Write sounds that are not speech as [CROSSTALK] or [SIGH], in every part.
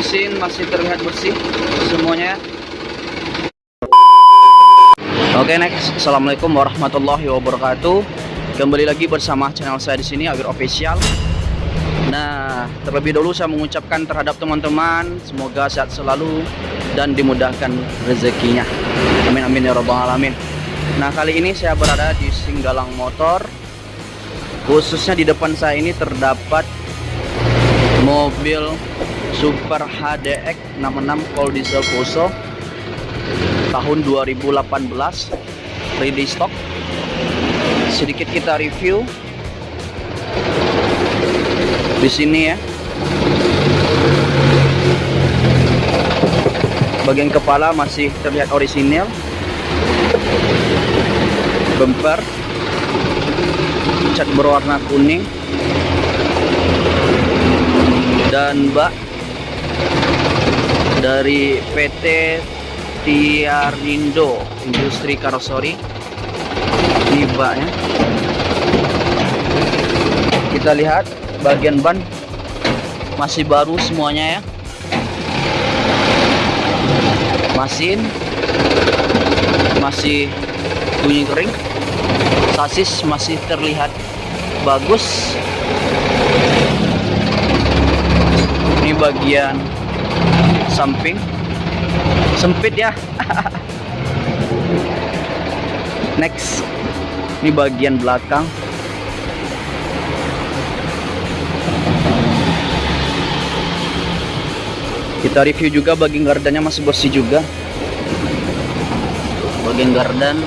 mesin masih terlihat bersih semuanya Oke next, assalamualaikum warahmatullahi wabarakatuh. Kembali lagi bersama channel saya di sini Awir Official. Nah, terlebih dahulu saya mengucapkan terhadap teman-teman semoga sehat selalu dan dimudahkan rezekinya. Amin amin ya robbal alamin. Nah kali ini saya berada di Singgalang Motor. Khususnya di depan saya ini terdapat mobil Super HDX 66 Cold Diesel Fuso tahun 2018 ready stock. Sedikit kita review. Di sini ya. Bagian kepala masih terlihat orisinil. Bumper cat berwarna kuning. Dan bak dari PT Tiarindo Industri Karosori. Ini baknya kita lihat bagian ban. Masih baru semuanya ya. Mesin. Masih bunyi kering. Sasis masih terlihat bagus ini bagian samping. Sempit ya. [LAUGHS] Next. Ini bagian belakang. Kita review juga bagian gardannya masih bersih juga. Bagian gardan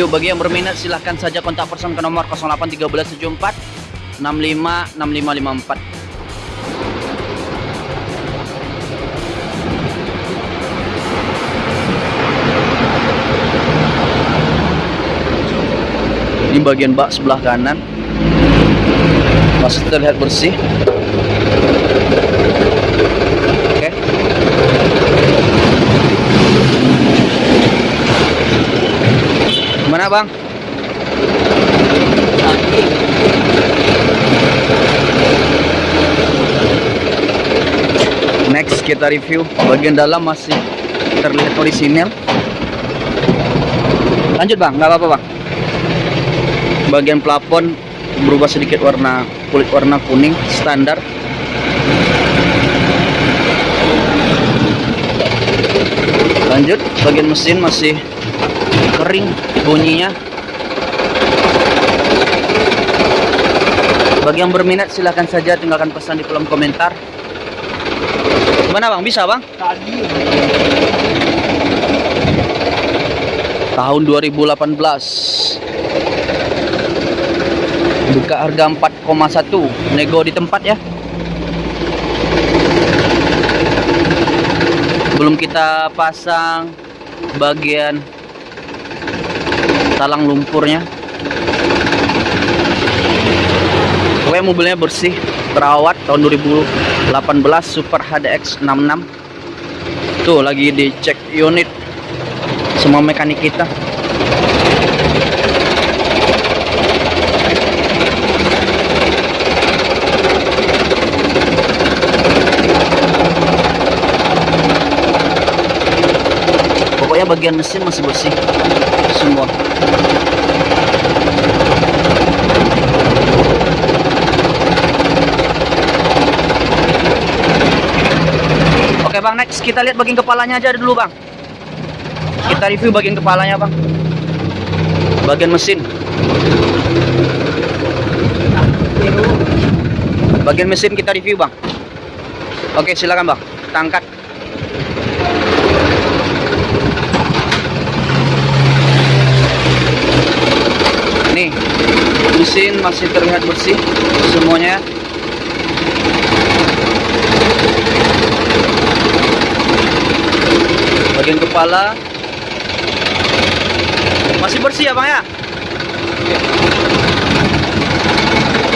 Yuk bagi yang berminat silahkan saja kontak person ke nomor 081374 65 6554 Ini bagian bak sebelah kanan masih terlihat bersih. Bang? Next kita review bagian dalam masih terlihat orisinil. Lanjut bang, nggak apa-apa bang. Bagian plafon berubah sedikit warna kulit warna kuning standar. Lanjut, bagian mesin masih kering bunyinya. Bagi yang berminat silahkan saja tinggalkan pesan di kolom komentar. Gimana bang? Bisa bang? Tahun 2018 buka harga 4,1 nego di tempat ya. Belum kita pasang bagian talang lumpurnya. Pokoknya mobilnya bersih terawat tahun 2018 Super HDX 66 tuh lagi dicek unit semua mekanik kita. Bagian mesin masih bersih semua next kita lihat bagian kepalanya aja dulu bang. Kita review bagian kepalanya bang. Bagian mesin. Bagian mesin kita review bang. Oke silakan bang. Kita angkat. Nih mesin masih terlihat bersih semuanya bagian kepala. Masih bersih ya bang ya?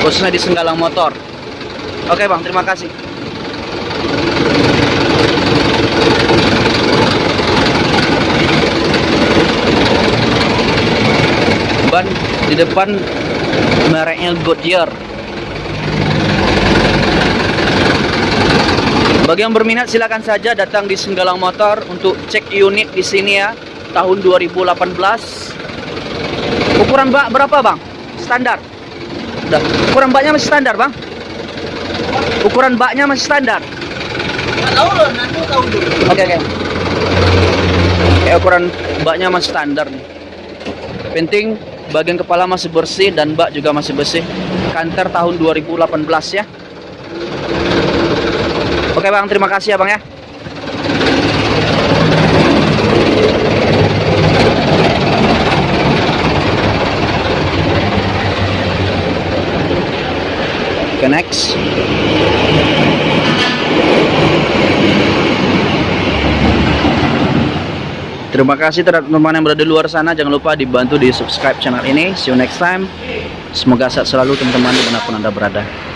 Khususnya di Senggalang Motor. Oke bang terima kasih. Ban di depan mereknya Goodyear Bagi yang berminat silakan saja datang di Senggalang Motor untuk cek unit di sini ya tahun 2018. Ukuran bak berapa bang? Standar. Udah. Ukuran baknya masih standar bang? Ukuran baknya masih standar. Tahu loh, nanti tahu dulu. Oke oke. Kayak ukuran baknya masih standar nih. Penting bagian kepala masih bersih dan bak juga masih bersih. Kanter tahun 2018 ya. Oke bang, terima kasih ya bang ya. Oke next. Terima kasih terhadap teman-teman yang berada di luar sana. Jangan lupa dibantu di subscribe channel ini. See you next time. Semoga sehat selalu teman-teman di mana pun anda berada.